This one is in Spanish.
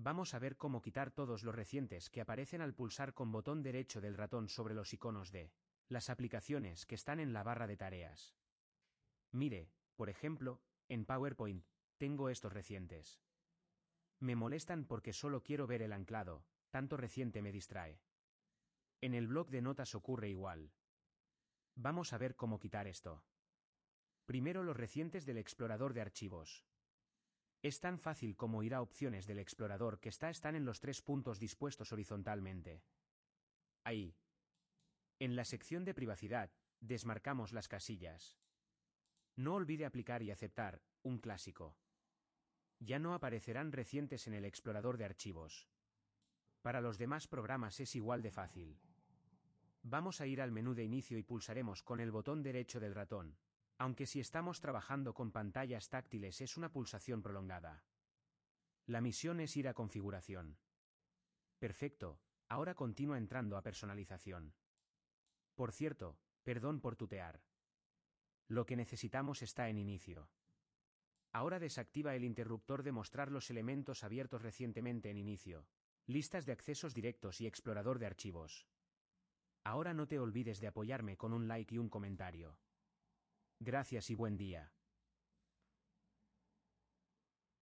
Vamos a ver cómo quitar todos los recientes que aparecen al pulsar con botón derecho del ratón sobre los iconos de las aplicaciones que están en la barra de tareas. Mire, por ejemplo, en PowerPoint, tengo estos recientes. Me molestan porque solo quiero ver el anclado, tanto reciente me distrae. En el blog de notas ocurre igual. Vamos a ver cómo quitar esto. Primero los recientes del explorador de archivos. Es tan fácil como ir a opciones del explorador que está están en los tres puntos dispuestos horizontalmente. Ahí. En la sección de privacidad, desmarcamos las casillas. No olvide aplicar y aceptar, un clásico. Ya no aparecerán recientes en el explorador de archivos. Para los demás programas es igual de fácil. Vamos a ir al menú de inicio y pulsaremos con el botón derecho del ratón, aunque si estamos trabajando con pantallas táctiles es una pulsación prolongada. La misión es ir a configuración. Perfecto, ahora continúa entrando a personalización. Por cierto, perdón por tutear. Lo que necesitamos está en inicio. Ahora desactiva el interruptor de mostrar los elementos abiertos recientemente en inicio, listas de accesos directos y explorador de archivos. Ahora no te olvides de apoyarme con un like y un comentario. Gracias y buen día.